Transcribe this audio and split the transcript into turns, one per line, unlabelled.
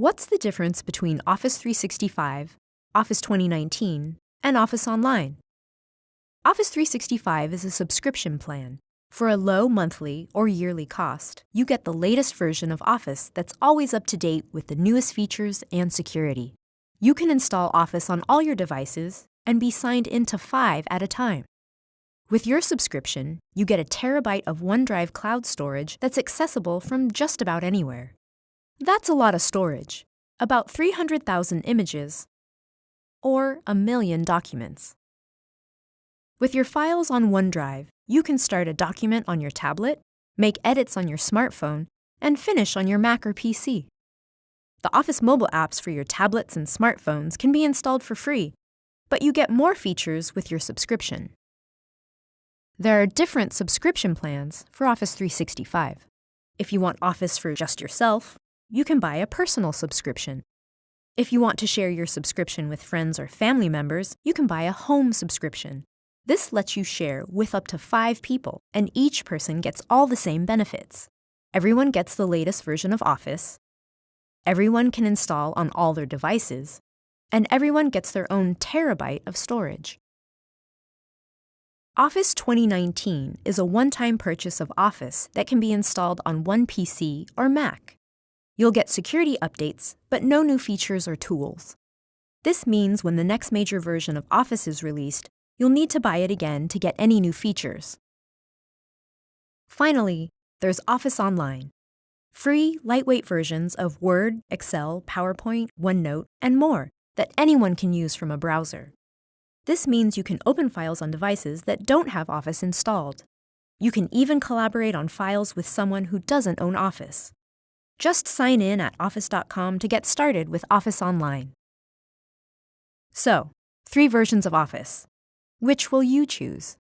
What's the difference between Office 365, Office 2019, and Office Online? Office 365 is a subscription plan. For a low monthly or yearly cost, you get the latest version of Office that's always up to date with the newest features and security. You can install Office on all your devices and be signed into five at a time. With your subscription, you get a terabyte of OneDrive cloud storage that's accessible from just about anywhere. That's a lot of storage, about 300,000 images, or a million documents. With your files on OneDrive, you can start a document on your tablet, make edits on your smartphone, and finish on your Mac or PC. The Office mobile apps for your tablets and smartphones can be installed for free, but you get more features with your subscription. There are different subscription plans for Office 365. If you want Office for just yourself, you can buy a personal subscription. If you want to share your subscription with friends or family members, you can buy a home subscription. This lets you share with up to five people, and each person gets all the same benefits. Everyone gets the latest version of Office, everyone can install on all their devices, and everyone gets their own terabyte of storage. Office 2019 is a one-time purchase of Office that can be installed on one PC or Mac. You'll get security updates, but no new features or tools. This means when the next major version of Office is released, you'll need to buy it again to get any new features. Finally, there's Office Online. Free, lightweight versions of Word, Excel, PowerPoint, OneNote, and more that anyone can use from a browser. This means you can open files on devices that don't have Office installed. You can even collaborate on files with someone who doesn't own Office. Just sign in at office.com to get started with Office Online. So, three versions of Office. Which will you choose?